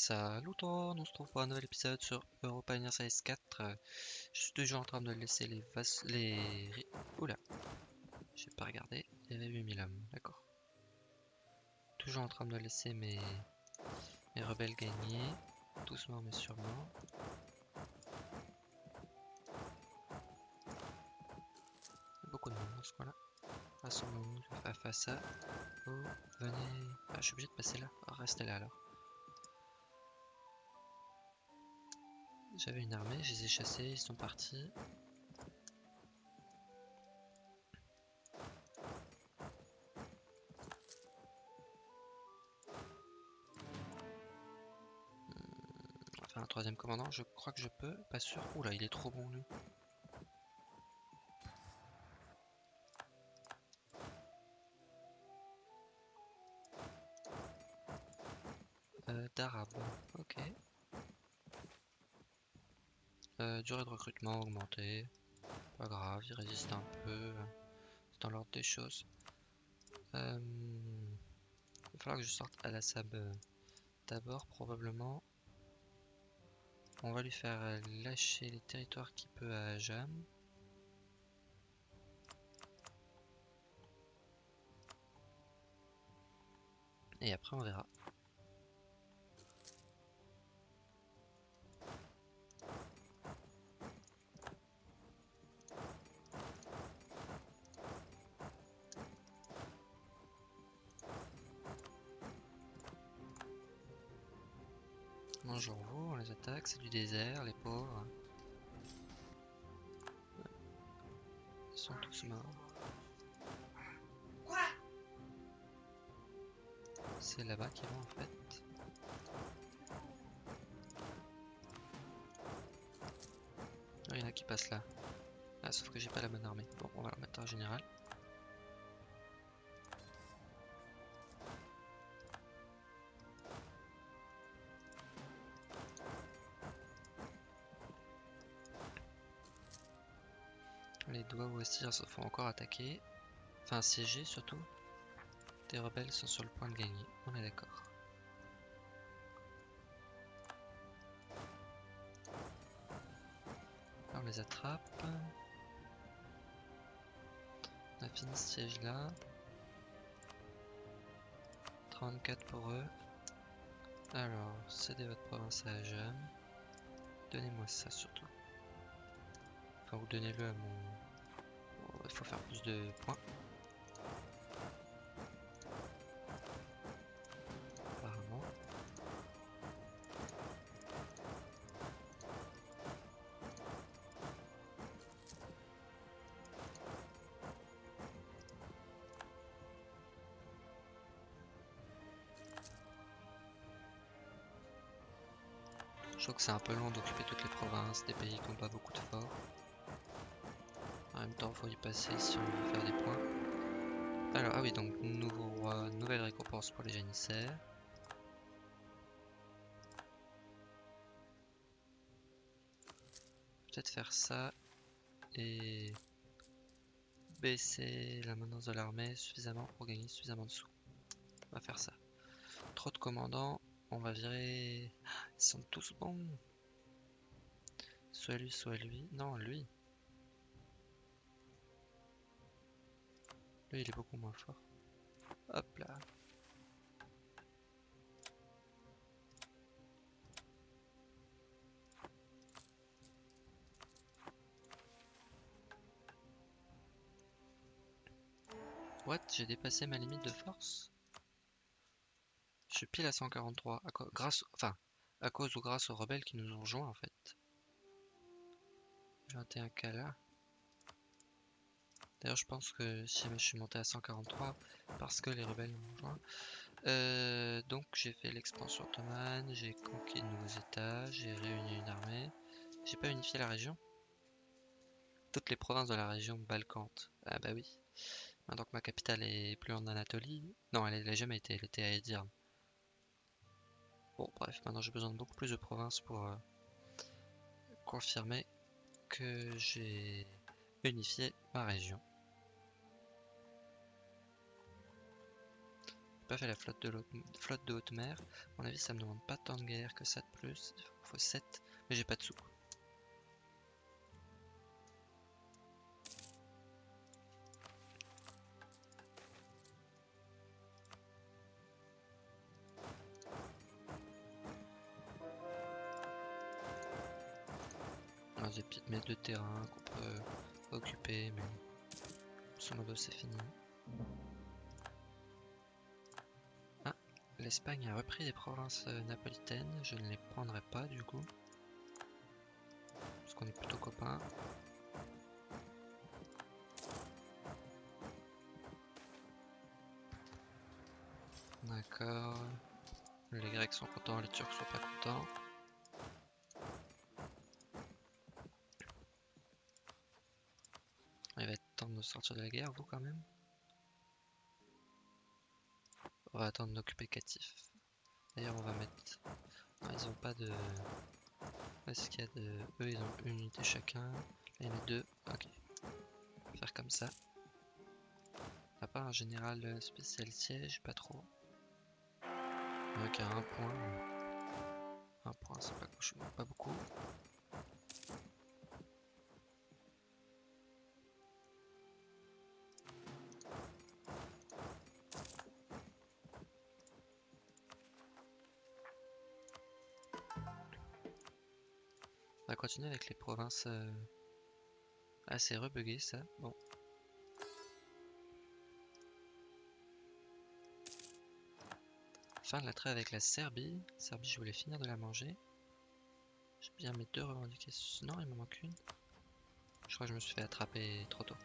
Salut tout on se retrouve pour un nouvel épisode sur Europa Universalis 4. Euh, Je suis toujours en train de laisser les vas... les... Oula J'ai pas regardé, il y avait 8000 hommes, d'accord. Toujours en train de laisser mes... mes rebelles gagner, doucement mais sûrement. Il y a beaucoup de monde dans ce coin-là. Rassemblons-nous face à ça. Oh, venez... Ah, je suis obligé de passer là. Restez là alors. J'avais une armée, je les ai chassés, ils sont partis. Hmm, Enfin, un troisième commandant, je crois que je peux, pas sûr. Oula, il est trop bon lui. Euh, d'arabe, ok. Euh, durée de recrutement augmentée. Pas grave, il résiste un peu. C'est dans l'ordre des choses. Euh, il va falloir que je sorte à la sab euh, d'abord, probablement. On va lui faire lâcher les territoires qu'il peut à Jam. Et après, on verra. C'est du désert, les pauvres. Ils sont tous morts. C'est là-bas qu'ils vont en fait. Il y en a qui passent là. Ah, sauf que j'ai pas la bonne armée. Bon, on va la mettre en général. Les doigts aussi se font encore attaquer. Enfin assiéger surtout. Des rebelles sont sur le point de gagner. On est d'accord. On les attrape. On a fini ce siège là. 34 pour eux. Alors, cédez votre province à Ajam. Donnez-moi ça surtout. Enfin, vous donnez-le à mon... Faut faire plus de points. Apparemment. Je trouve que c'est un peu long d'occuper toutes les provinces des pays qui n'ont pas beaucoup de forts. Faut y passer si on veut faire des points. Alors, ah oui, donc nouveau roi, nouvelle récompense pour les janissaires. Peut-être faire ça et baisser la maintenance de l'armée suffisamment pour gagner suffisamment de sous. On va faire ça. Trop de commandants, on va virer. Ah, Ils sont tous bons. Soit lui, soit lui. Non, lui. Lui, il est beaucoup moins fort. Hop là. What? J'ai dépassé ma limite de force? Je suis pile à 143. À grâce, enfin, à cause ou grâce aux rebelles qui nous ont rejoints en fait. 21 k là. D'ailleurs, je pense que si je suis monté à 143, parce que les rebelles m'ont rejoint. Euh, donc, j'ai fait l'expansion ottomane, j'ai conquis de nouveaux états, j'ai réuni une armée. J'ai pas unifié la région Toutes les provinces de la région balkante. Ah bah oui. Maintenant que ma capitale est plus en Anatolie. Non, elle n'a jamais été, elle était à Edirne. Bon, bref, maintenant j'ai besoin de beaucoup plus de provinces pour euh, confirmer que j'ai unifié ma région. Pas fait la flotte de, haute mer. À mon avis, ça me demande pas tant de guerre que ça de plus. Il faut 7, mais j'ai pas de sous. des petites mètres de terrain qu'on peut occuper, mais son modo c'est fini. l'Espagne a repris les provinces euh, napolitaines, je ne les prendrai pas du coup. Parce qu'on est plutôt copains. D'accord. Les Grecs sont contents, les Turcs sont pas contents. Il va être temps de sortir de la guerre, vous quand même. On va attendre d'occuper Catif. D'ailleurs, on va mettre. ils ont pas de. Est-ce qu'il y a de. Eux, ils ont une unité chacun. En a deux. Ok. Faire comme ça. À part un général spécial siège, pas trop. Ok, un point. Un point, c'est pas, pas beaucoup. Continuer avec les provinces euh, assez rebuguées ça. Bon. Fin de la traite avec la Serbie. Serbie, je voulais finir de la manger. J'ai bien mes deux revendications. Non, il me manque une. Je crois que je me suis fait attraper trop tôt.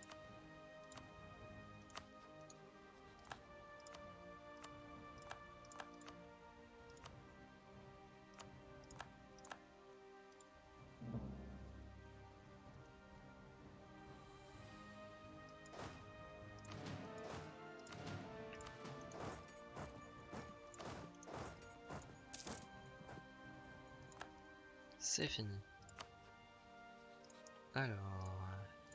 C'est fini. Alors,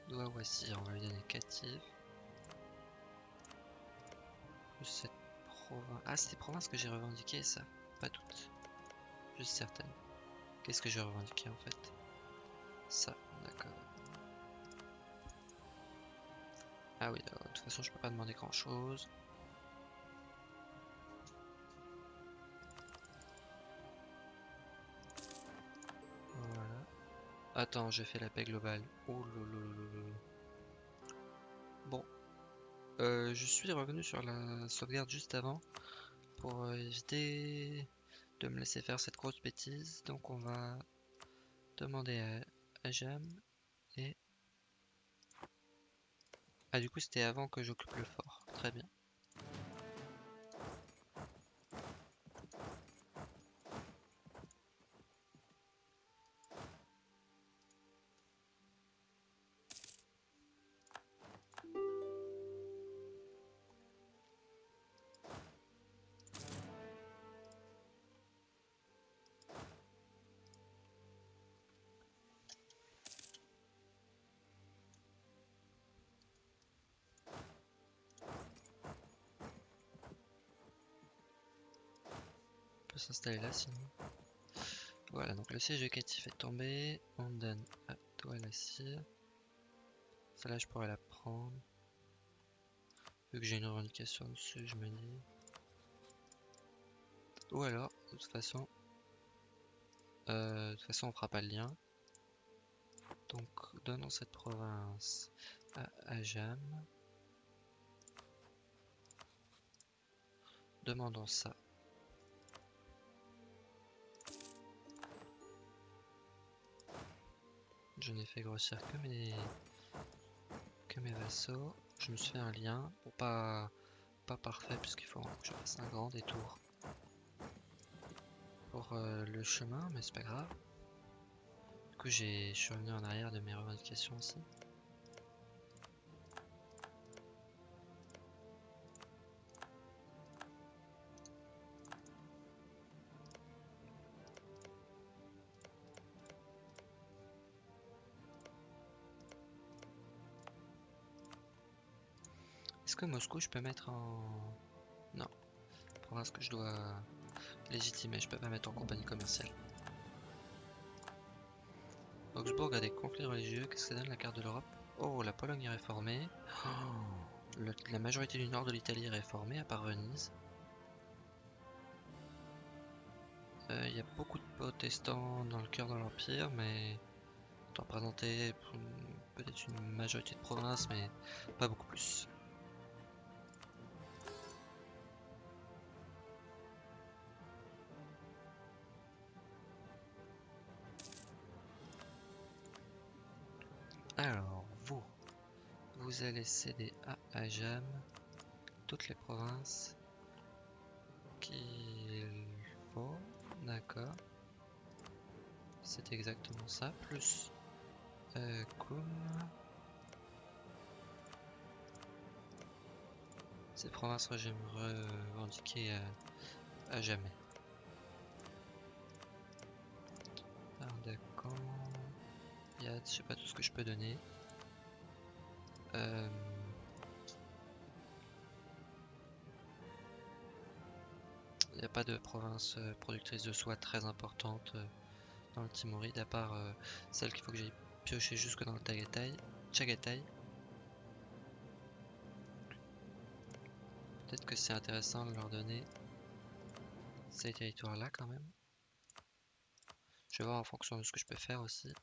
doigt voici, on va lui donner catif. cette province. Ah, c'est des provinces que j'ai revendiquées, ça. Pas toutes. Juste certaines. Qu'est-ce que j'ai revendiqué en fait? Ça, d'accord. Ah oui, de toute façon, je peux pas demander grand chose. Attends, j'ai fait la paix globale. Oh Bon. Euh, je suis revenu sur la sauvegarde juste avant pour euh, éviter de me laisser faire cette grosse bêtise. Donc on va demander à, à Jam et... Ah du coup c'était avant que j'occupe le fort. Très bien. S'installer là sinon. Voilà, donc le siège éducatif est tombé. On donne à toi la cire. Celle-là, je pourrais la prendre. Vu que j'ai une revendication dessus, je me dis. Ou alors, de toute façon, euh, de toute façon, on fera pas le lien. Donc, donnons cette province à Ajam. Demandons ça Je n'ai fait grossir que mes que mes vassaux. Je me suis fait un lien, pour pas pas parfait puisqu'il faut que je fasse un grand détour pour euh, le chemin, mais c'est pas grave. Du coup, je suis revenu en arrière de mes revendications aussi. Moscou je peux mettre en... Non. provinces que je dois légitimer. Je peux pas mettre en compagnie commerciale. Augsbourg a des conflits religieux. Qu'est-ce que ça donne la carte de l'Europe? Oh, la Pologne est réformée. La majorité du nord de l'Italie est réformée, à part Venise. Euh, il y a beaucoup de protestants dans le cœur de l'Empire, mais peut-être une majorité de provinces, mais pas beaucoup plus. Alors, vous, vous allez céder à Ajam toutes les provinces qu'il faut. D'accord. C'est exactement ça. Plus euh, Ces provinces j'aimerais revendiquer à jamais. D'accord. Je sais pas tout ce que je peux donner. Euh... Il n'y a pas de province euh, productrice de soie très importante euh, dans le Timoride, à part euh, celle qu'il faut que j'aille piocher jusque dans le Tagatai. Peut-être que c'est intéressant de leur donner ces territoires-là quand même. Je vais voir en fonction de ce que je peux faire aussi.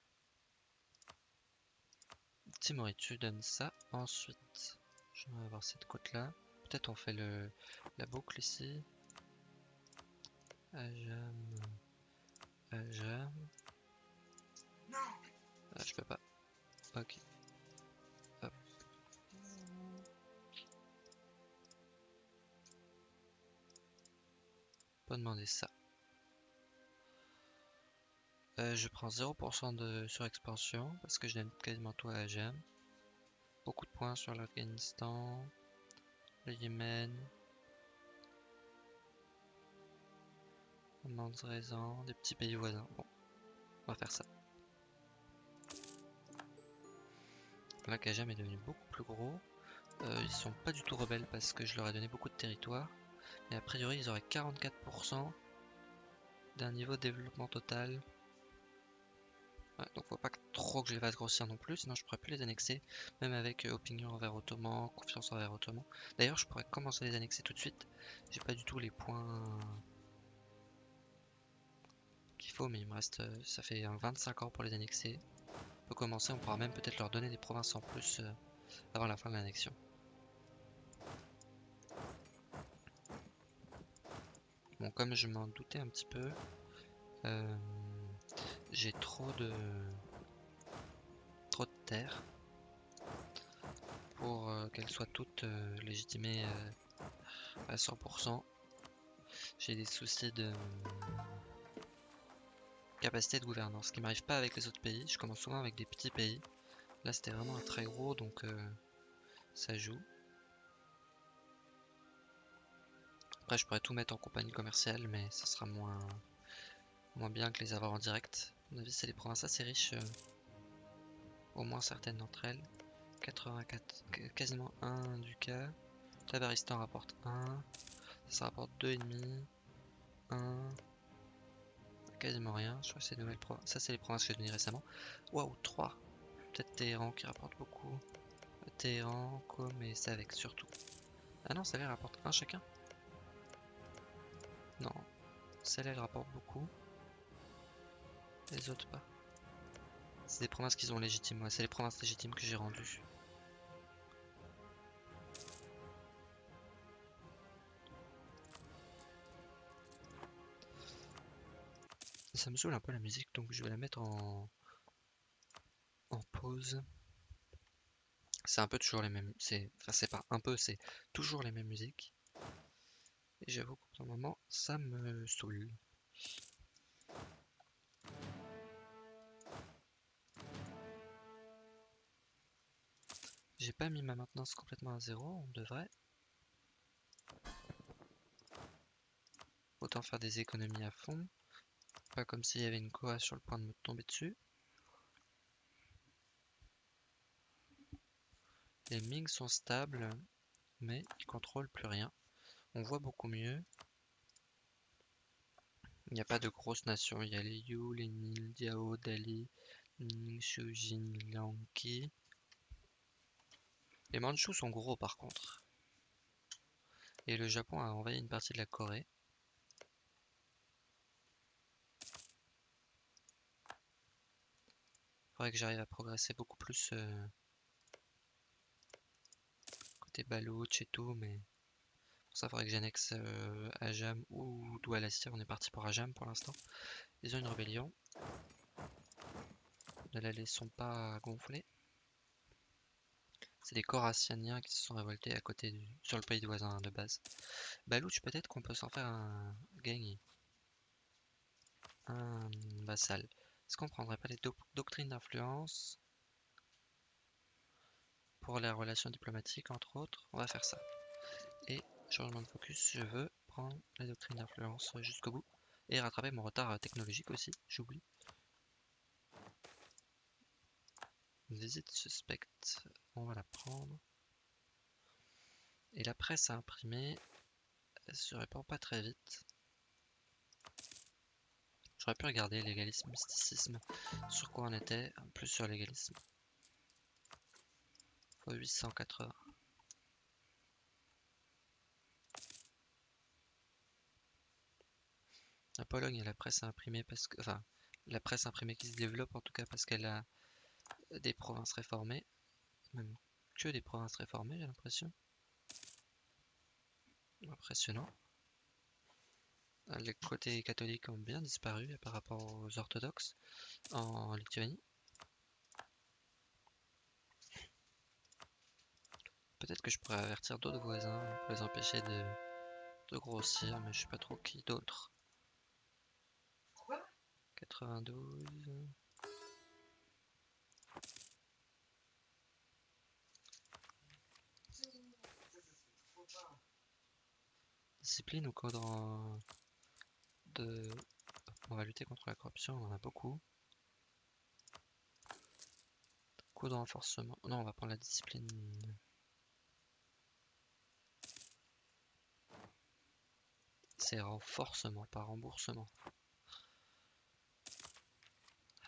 Timoride, tu donnes ça. Ensuite, je vais avoir cette côte-là. Peut-être on fait le, la boucle ici. Ajam. Ajam. Ah, je peux pas. Ok. Hop. Pas demander ça. Euh, je prends 0% de surexpansion parce que je donne quasiment tout à Ajam. Beaucoup de points sur l'Afghanistan, le Yémen, raison, des petits pays voisins. Bon, on va faire ça. Là, Kajam est devenu beaucoup plus gros. Euh, ils sont pas du tout rebelles parce que je leur ai donné beaucoup de territoire. Mais a priori, ils auraient 44% d'un niveau de développement total. Donc faut pas trop que je les fasse grossir non plus, sinon je pourrais plus les annexer, même avec euh, opinion envers Ottoman, confiance envers Ottoman. D'ailleurs, je pourrais commencer à les annexer tout de suite. J'ai pas du tout les points faut, mais il me reste, euh, ça fait 25 ans pour les annexer. On peut commencer, on pourra même peut-être leur donner des provinces en plus euh, avant la fin de l'annexion. Bon, comme je m'en doutais un petit peu, euh, j'ai trop de trop de terres pour qu'elles soient toutes légitimées à 100%. J'ai des soucis de capacité de gouvernance, ce qui m'arrive pas avec les autres pays. Je commence souvent avec des petits pays. Là, c'était vraiment un très gros, donc euh, ça joue. Après, je pourrais tout mettre en compagnie commerciale, mais ça sera moins, moins bien que les avoir en direct. Mon avis, c'est des provinces assez riches, euh, au moins certaines d'entre elles. 84, quasiment 1 du cas. Tabaristan rapporte 1. Ça rapporte 2,5. 1 quasiment rien. Je crois que c'est nouvelles provinces. Ça, c'est les provinces que j'ai données récemment. Waouh, 3. Peut-être Téhéran qui rapporte beaucoup. Téhéran, Com et avec surtout. Ah non, ça les rapporte un chacun. Non. Ça les rapporte beaucoup. Les autres pas. C'est des provinces qu'ils ont légitimes. c'est les provinces légitimes que j'ai rendues. ça me saoule un peu la musique, donc je vais la mettre en, pause. C'est un peu toujours les mêmes, c'est, enfin c'est pas un peu, c'est toujours les mêmes musiques. Et j'avoue qu'au moment, ça me saoule. J'ai pas mis ma maintenance complètement à zéro, on devrait. Autant faire des économies à fond. Pas comme s'il y avait une Koa sur le point de me tomber dessus. Les Ming sont stables, mais ils contrôlent plus rien. On voit beaucoup mieux. n'y a pas de grosses nations. Il y a les Yu, les Nil, Diao, Dali, Ningxu, Jin, Liangqi. Les Mandchous sont gros par contre. Et le Japon a envahi une partie de la Corée. Faudrait que j'arrive à progresser beaucoup plus euh, côté Baloch et tout, mais pour ça faudrait que j'annexe euh, Ajam ou Doualastir. On est parti pour Ajam pour l'instant. Ils ont une rébellion. Ne la laissons pas gonfler. C'est des Corassianiens qui se sont révoltés à côté du, sur le pays voisin de base. Balouch, peut-être qu'on peut s'en faire un gang. Un vassal. Est-ce qu'on prendrait pas les doctrines d'influence pour les relations diplomatiques entre autres? On va faire ça. Et changement de focus, je veux prendre les doctrines d'influence jusqu'au bout et rattraper mon retard technologique aussi, j'oublie. Visite suspecte, on va la prendre. Et la presse à imprimer, elle se répand pas très vite. J'aurais pu regarder légalisme, mysticisme, sur quoi on était, plus sur légalisme. Fois 880. La Pologne a la presse imprimée parce que, enfin, la presse imprimée qui se développe en tout cas parce qu'elle a des provinces réformées, même que des provinces réformées, j'ai l'impression. Impressionnant. Les côtés catholiques ont bien disparu par rapport aux orthodoxes en Lituanie. Peut-être que je pourrais avertir d'autres voisins pour les empêcher de, grossir, mais je sais pas trop qui d'autre. 92. Discipline ou code de... On va lutter contre la corruption, on en a beaucoup. Coup de renforcement. Non, on va prendre la discipline. C'est renforcement, pas remboursement.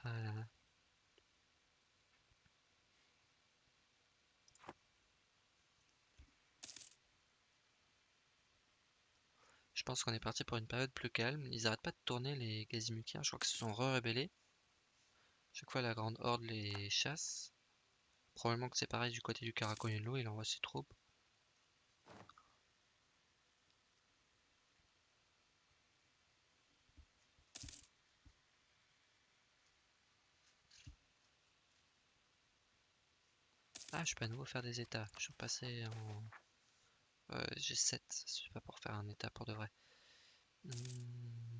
Ah pense qu'on est parti pour une période plus calme. Ils arrêtent pas de tourner les Gazimukiens. Je crois qu'ils se sont re-rébellés. Chaque fois la grande horde les chasse. Probablement que c'est pareil du côté du Karakoyunlu, il envoie ses troupes. Ah, je peux à nouveau faire des états. Je suis passé en euh, j'ai 7, c'est pas pour faire un état pour de vrai. Hmm.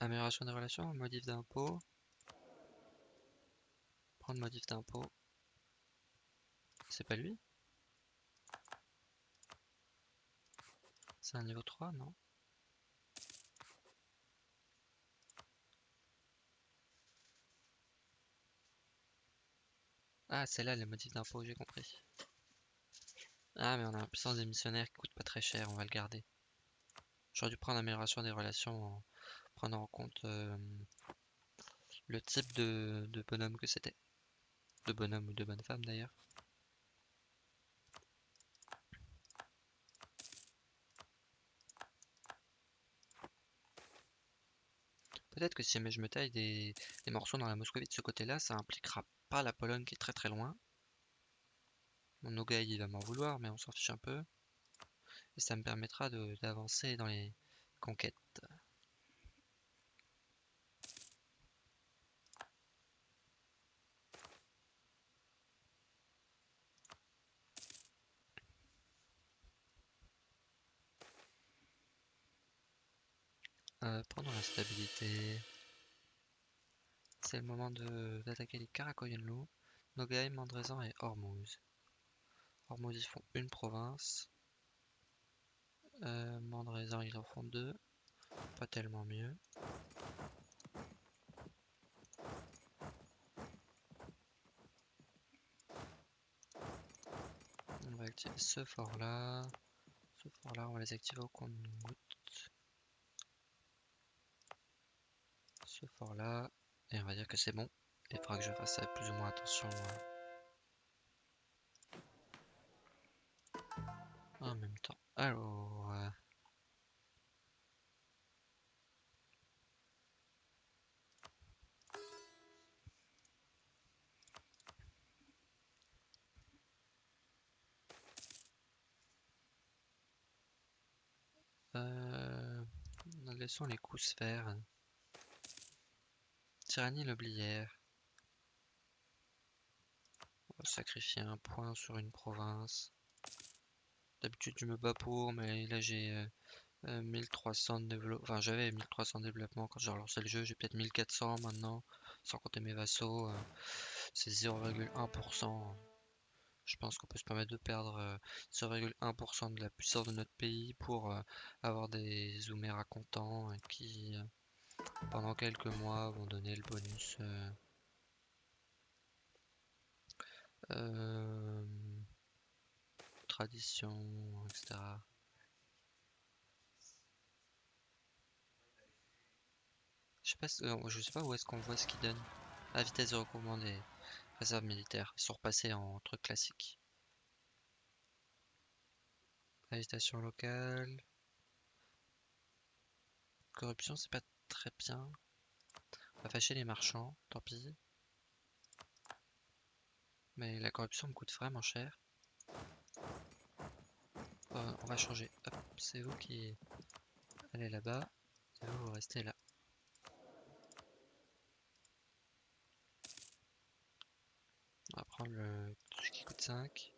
Amélioration des relations, modif d'impôt. Prendre modif d'impôt. C'est pas lui? C'est un niveau 3, non? Ah, c'est là les modifs d'impôt, j'ai compris. Ah, mais on a un puissance des missionnaires qui coûte pas très cher, on va le garder. J'aurais dû prendre l'amélioration des relations en prenant en compte euh, le type de, de bonhomme que c'était. De bonhomme ou de bonne femme d'ailleurs. Peut-être que si je me taille des, des morceaux dans la Moscovie de ce côté-là, ça impliquera pas la Pologne qui est très très loin. Mon Nogai il va m'en vouloir, mais on s'en fiche un peu. Et ça me permettra d'avancer dans les conquêtes. Euh, la stabilité, c'est le moment d'attaquer les Karakoyenlu, Nogai, Mandrezan et Hormuz. Ils font une province. Euh, ils en font deux. Pas tellement mieux. On va activer ce fort là. Ce fort là, on va les activer au compte goutte. Ce fort là. Et on va dire que c'est bon. Il faudra que je fasse ça plus ou moins attention. Alors. Euh, Euh, laissons les coups se faire. Tyrannie l'oblière. On sacrifier un point sur une province. D'habitude je me bats pour, mais là j'ai 1300 de développement. Enfin j'avais 1300 de développement quand j'ai relancé le jeu. J'ai peut-être 1400 maintenant, sans compter mes vassaux. Euh, c'est 0,1%. Je pense qu'on peut se permettre de perdre 0,1% euh, de la puissance de notre pays pour euh, avoir des Zoomera contents euh, qui, pendant quelques mois, vont donner le bonus. Tradition, etc. Je sais pas, je sais pas où est-ce qu'on voit ce qu'il donne. La vitesse des, Réserve militaire. Ils sont repassés en truc classique. Agitation locale. Corruption, c'est pas très bien. On va fâcher les marchands, tant pis. Mais la corruption me coûte vraiment cher. Euh, on va changer. c'est vous qui allez là-bas. Et vous, vous restez là. On va prendre le truc qui coûte 5.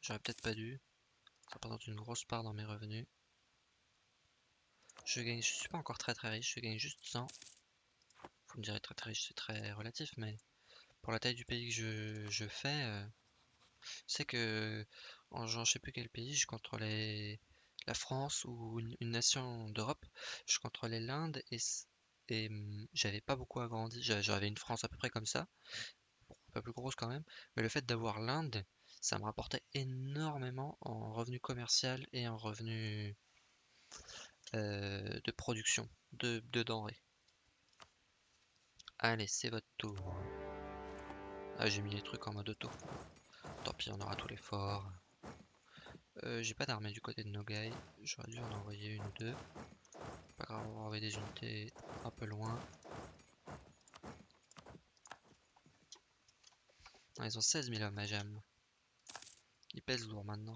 J'aurais peut-être pas dû. Ça représente une grosse part dans mes revenus. Je gagne, je suis pas encore très très riche, je gagne juste 100. Vous me direz très très riche, c'est très relatif, mais pour la taille du pays que je, fais, euh, c'est que en je sais plus quel pays, je contrôlais la France ou une nation d'Europe, je contrôlais l'Inde et mmh, j'avais pas beaucoup agrandi. J'avais une France à peu près comme ça, pas plus grosse quand même, mais le fait d'avoir l'Inde, ça me rapportait énormément en revenu commercial et en revenu euh, de production de, denrées. Allez, c'est votre tour. Ah, j'ai mis les trucs en mode auto. Tant pis, on aura tous les forts. Euh, j'ai pas d'armée du côté de Nogai. J'aurais dû en envoyer une ou deux. Pas grave, on va envoyer des unités un peu loin. ils ont 16 000 hommes à jam. Ils pèsent lourd maintenant.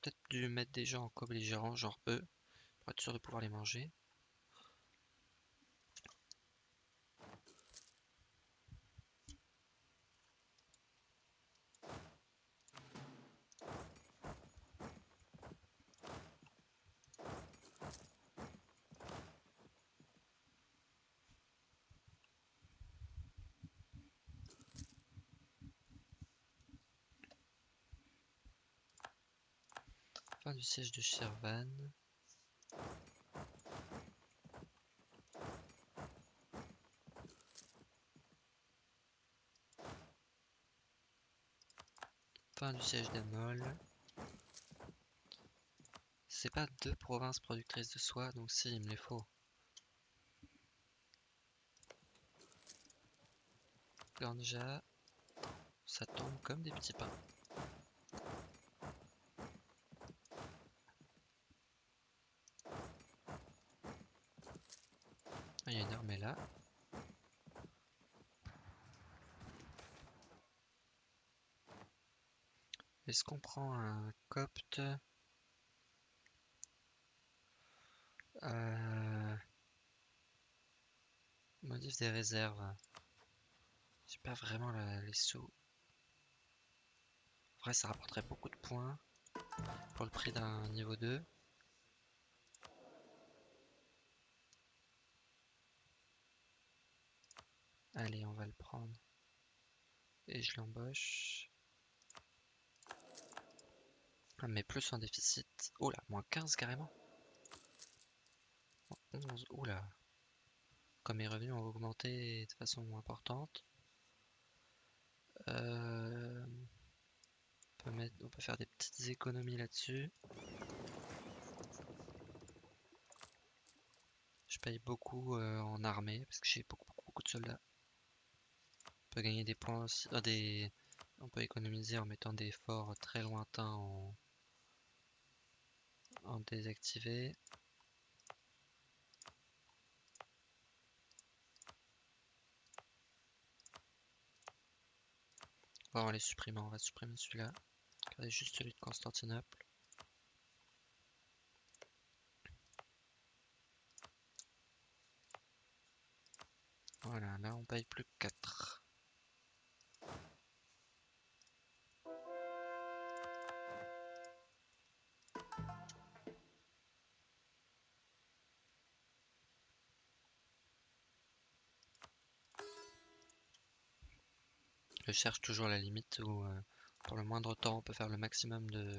Peut-être dû mettre des gens en co-belligérants, genre eux, pour être sûr de pouvoir les manger. Fin du siège de Shirvan. Fin du siège d'Amol. C'est pas deux provinces productrices de soie, donc si, il me les faut. Ganja, ça tombe comme des petits pains. il y a une armée là. Prend un copte euh... Modif des réserves. J'ai pas vraiment les sous. En vrai, ça rapporterait beaucoup de points pour le prix d'un niveau 2. Allez, on va le prendre. Et je l'embauche. Mais plus en déficit. Oh là, moins 15 carrément. 11, oula. Comme mes revenus ont augmenté de façon importante. Euh, on, peut faire des petites économies là-dessus. Je paye beaucoup euh, en armée parce que j'ai beaucoup, beaucoup, de soldats. On peut gagner des points aussi. euh. On peut économiser en mettant des forts très lointains en, en désactivé. On va les supprimer, on va supprimer celui-là. Regardez juste celui de Constantinople. Voilà, là on paye plus que 4. Je cherche toujours la limite où euh, pour le moindre temps on peut faire le maximum de,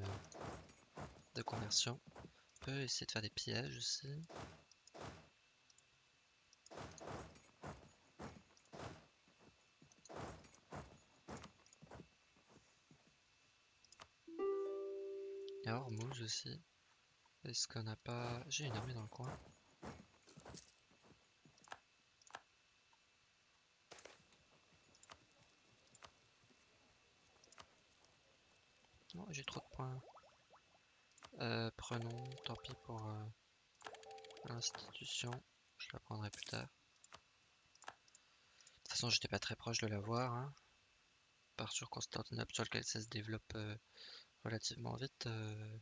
de conversion. On peut essayer de faire des pièges aussi. Il y a Hormuz aussi. Est-ce qu'on n'a pas... J'ai une armée dans le coin. Non, j'ai trop de points. Euh, prenons, tant pour euh, l'institution. Je la prendrai plus tard. De toute façon, j'étais pas très proche de l'avoir. Hein. Par sur Constantinople, sur lequel ça se développe euh, relativement vite. euh,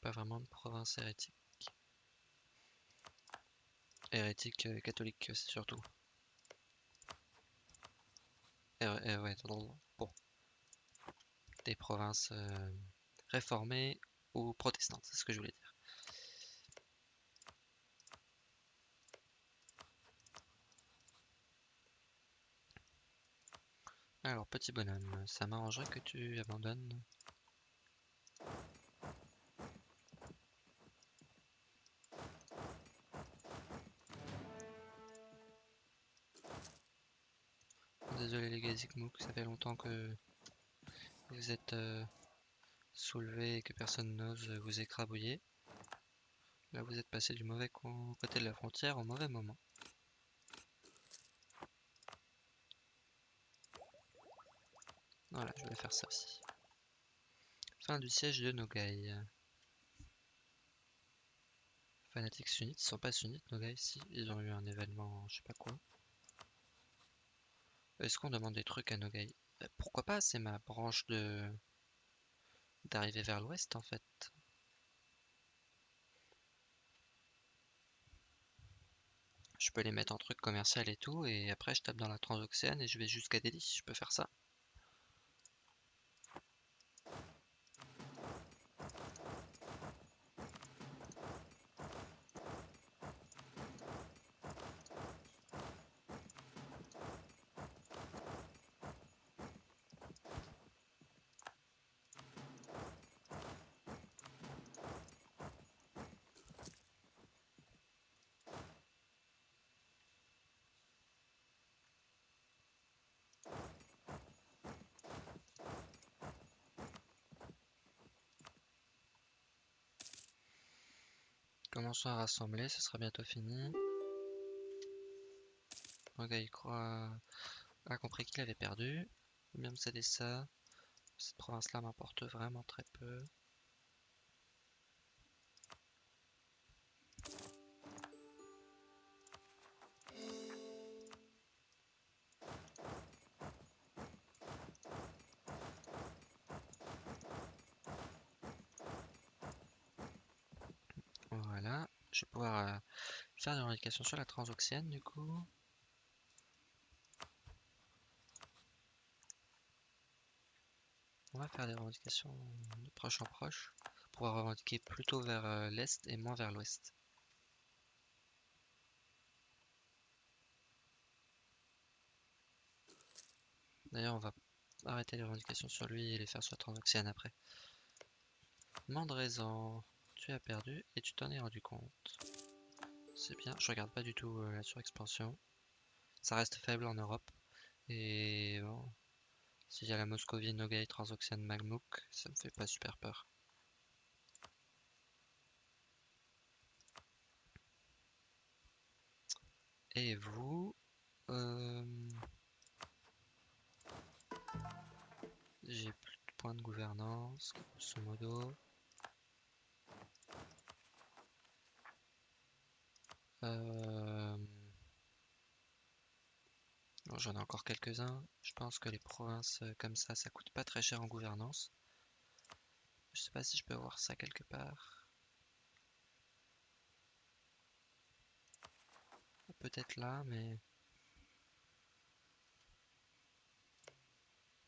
pas vraiment de province hérétique. Hérétique catholique, c'est surtout. Eh ouais, eh bon. Des provinces réformées ou protestantes, c'est ce que je voulais dire. Alors, petit bonhomme, ça m'arrangerait que tu abandonnes. Désolé les Gazikmouk, ça fait longtemps que vous êtes euh, soulevés et que personne n'ose vous écrabouiller. Là vous êtes passé du mauvais côté de la frontière au mauvais moment. Voilà, je vais faire ça aussi. Fin du siège de Nogai. Fanatiques sunnites, ils sont pas sunnites Nogai, si, ils ont eu un événement, je sais pas quoi. Est-ce qu'on demande des trucs à Nogai Euh, Pourquoi pas, c'est ma branche de d'arriver vers l'ouest en fait. Je peux les mettre en truc commercial et tout, et après je tape dans la transoxéane et je vais jusqu'à Delhi, je peux faire ça. Commençons à rassembler, ce sera bientôt fini. Nogai croit a compris qu'il avait perdu. Bien me céder ça. Cette province-là m'importe vraiment très peu. Je vais pouvoir euh, faire des revendications sur la transoxiane du coup. On va faire des revendications de proche en proche pour pouvoir revendiquer plutôt vers euh, l'est et moins vers l'ouest. D'ailleurs, on va arrêter les revendications sur lui et les faire sur la transoxiane après. Mandrezan, tu as perdu et tu t'en es rendu compte. C'est bien, je regarde pas du tout euh, la surexpansion. Ça reste faible en Europe. Et bon, s'il y a la Moscovie, Nogai, Transoxiane, Magmouk, ça me fait pas super peur. Et vous euh, J'ai plus de points de gouvernance, grosso modo. Euh, j'en ai encore quelques-uns. Je pense que les provinces euh, comme ça, ça coûte pas très cher en gouvernance. Je sais pas si je peux avoir ça quelque part. Peut-être là, mais...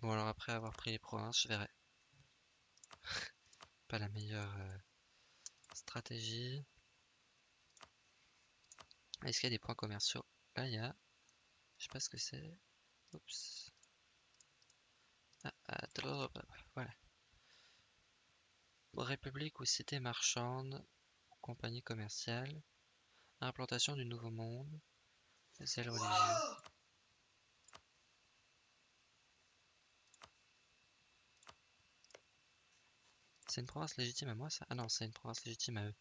Bon alors après avoir pris les provinces, je verrai. pas la meilleure euh, stratégie. Est-ce qu'il y a des points commerciaux? Là, il y a... Je sais pas ce que c'est. Oups. Ah, ah, voilà. République ou cité marchande, compagnie commerciale, implantation du nouveau monde. C'est une province légitime à moi ça? Ah non, c'est une province légitime à eux.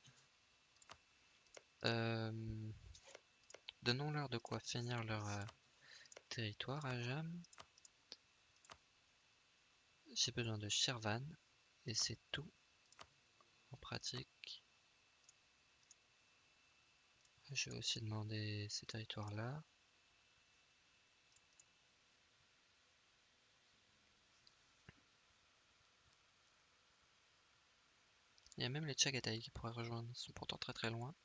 Euh... Donnons-leur de quoi finir leur euh, territoire à Jam. J'ai besoin de Shervan et c'est tout en pratique. Je vais aussi demander ces territoires-là. Il y a même les Chagatai qui pourraient rejoindre, ils sont pourtant très très loin.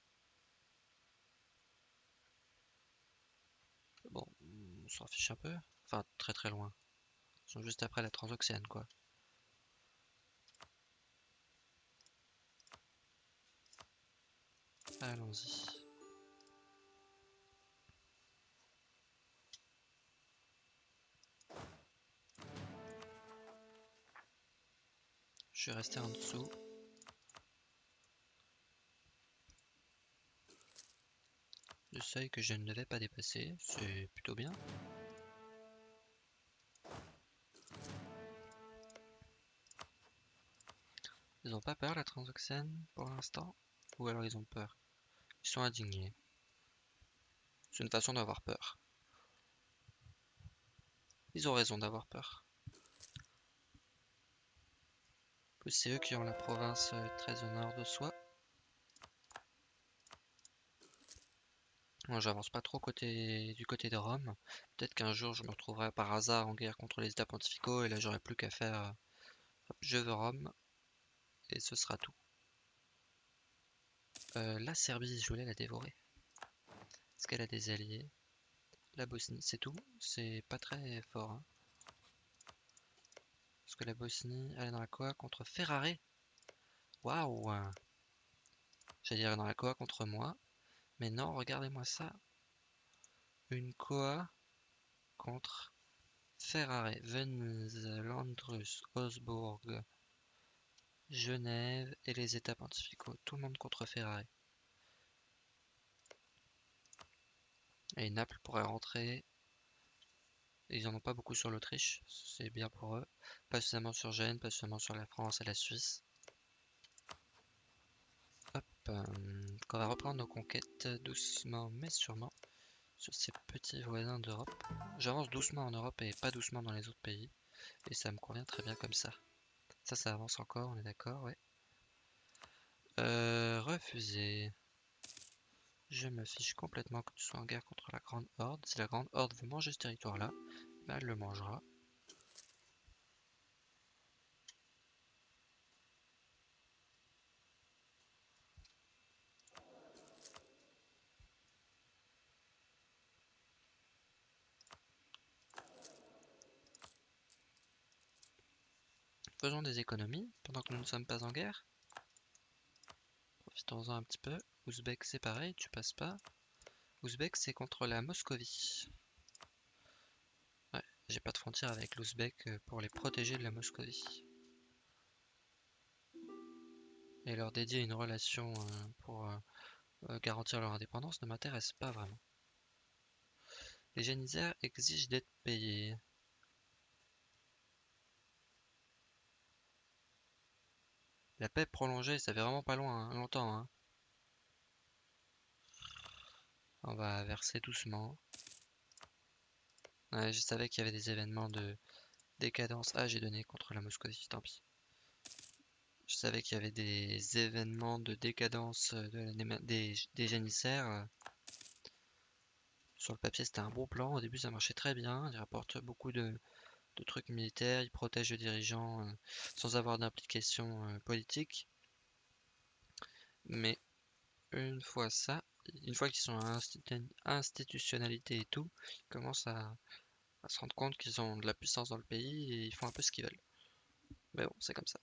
Bon, on s'en fiche un peu. Enfin, très très loin. Ils sont juste après la transoxiane, quoi. Allons-y. Je vais rester en dessous. Le seuil que je ne devais pas dépasser, c'est plutôt bien. Ils ont pas peur la transoxène pour l'instant? Ou alors ils ont peur? Ils sont indignés. C'est une façon d'avoir peur. Ils ont raison d'avoir peur. C'est eux qui ont la province euh, très au nord de soi. Moi, j'avance pas trop côté du côté de Rome. Peut-être qu'un jour, je me retrouverai par hasard en guerre contre les États pontificaux et là, j'aurai plus qu'à faire. Euh, je veux Rome et ce sera tout. Euh, la Serbie, je voulais la dévorer. Est-ce qu'elle a des alliés La Bosnie, c'est tout. C'est pas très fort. Hein. Parce que la Bosnie, elle est dans la quoi contre Ferrari Waouh J'allais dire dans la quoi contre moi. Mais non, regardez-moi ça. Une Koa contre Ferrari, Venise, Landrus, Genève et les États pontificaux. Tout le monde contre Ferrari. Et Naples pourrait rentrer. Ils en ont pas beaucoup sur l'Autriche, c'est bien pour eux. Pas seulement sur Gênes, pas seulement sur la France et la Suisse. Euh, on va reprendre nos conquêtes doucement mais sûrement sur ces petits voisins d'Europe. J'avance doucement en Europe et pas doucement dans les autres pays. Et ça me convient très bien comme ça. Ça, ça avance encore, on est d'accord, ouais. Euh, refuser. Je me fiche complètement que tu sois en guerre contre la Grande Horde. Si la Grande Horde veut manger ce territoire-là, bah, elle le mangera. Faisons des économies pendant que nous ne sommes pas en guerre. Profitons-en un petit peu. Ouzbek c'est pareil, tu passes pas. Ouzbek c'est contre la Moscovie. Ouais, j'ai pas de frontière avec l'Ouzbek euh, pour les protéger de la Moscovie. Et leur dédier une relation euh, pour euh, garantir leur indépendance ne m'intéresse pas vraiment. Les génisaires exigent d'être payés. La paix prolongée, ça fait vraiment pas loin, hein, longtemps. Hein. On va verser doucement. je savais qu'il y avait des événements de décadence. Ah, j'ai donné contre la Moscovie, tant pis. Je savais qu'il y avait des événements de décadence de des, des janissaires. Sur le papier, c'était un bon plan. Au début, ça marchait très bien. Il rapporte beaucoup de, trucs militaires. Il protège les dirigeants euh, sans avoir d'implication euh, politique. Mais une fois ça, une fois qu'ils sont à institutionnalité et tout, ils commencent à, se rendre compte qu'ils ont de la puissance dans le pays et ils font un peu ce qu'ils veulent. Mais bon, c'est comme ça.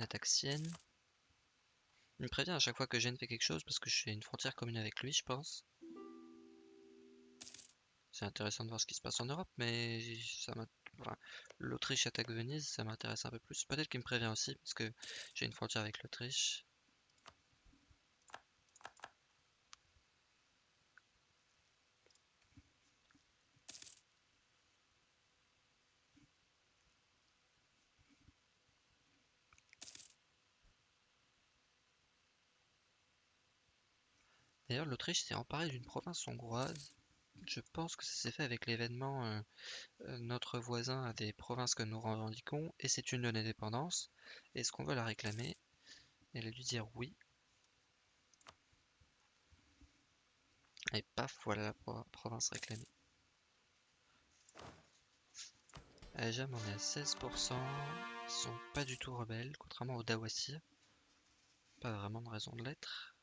Attaque sienne. Il me prévient à chaque fois que Gênes fait quelque chose parce que je fais une frontière commune avec lui, je pense. C'est intéressant de voir ce qui se passe en Europe, mais ça l'Autriche attaque Venise, ça m'intéresse un peu plus. Peut-être qu'il me prévient aussi, parce que j'ai une frontière avec l'Autriche. D'ailleurs, l'Autriche s'est emparée d'une province hongroise. Je pense que ça s'est fait avec l'événement euh, euh, Notre voisin a des provinces que nous revendiquons et c'est une de l'indépendance. Est-ce qu'on veut la réclamer? Elle a dû dire oui. Et paf, voilà la province réclamée. Ajam on est à 16%. Ils sont pas du tout rebelles, contrairement aux Dawasir. Pas vraiment de raison de l'être.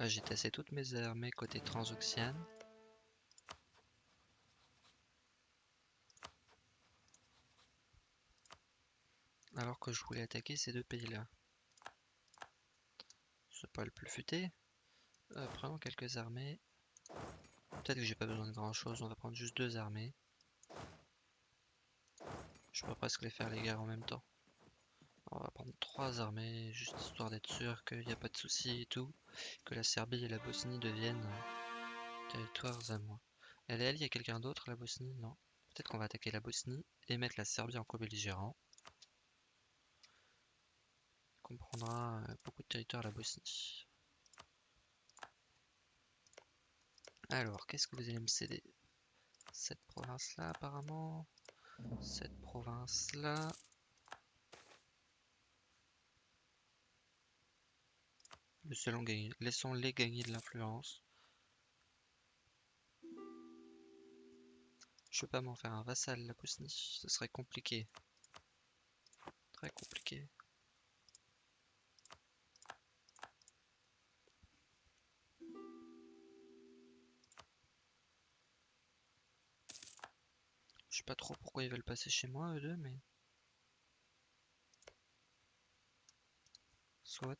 J'ai tassé toutes mes armées côté transoxiane. Alors que je voulais attaquer ces deux pays-là. C'est pas le plus futé. Euh, prenons quelques armées. Peut-être que j'ai pas besoin de grand chose, on va prendre juste deux armées. Je peux presque les faire les guerres en même temps. On va prendre trois armées, juste histoire d'être sûr qu'il n'y a pas de soucis et tout. Que la Serbie et la Bosnie deviennent euh, territoires à moi. Elle est alliée à quelqu'un d'autre, la Bosnie? Non. Peut-être qu'on va attaquer la Bosnie et mettre la Serbie en co-belligérant. comprendra euh, beaucoup de territoire la Bosnie. Alors, qu'est-ce que vous allez me céder? Cette province-là, apparemment. Cette province-là. Laissons-les gagner de l'influence. Je peux pas m'en faire un vassal, la Bosnie. Ce serait compliqué. Très compliqué. Je sais pas trop pourquoi ils veulent passer chez moi, eux deux, mais... Soit.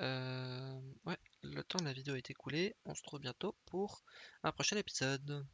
Euh, ouais, le temps de la vidéo est écoulé. On se retrouve bientôt pour un prochain épisode.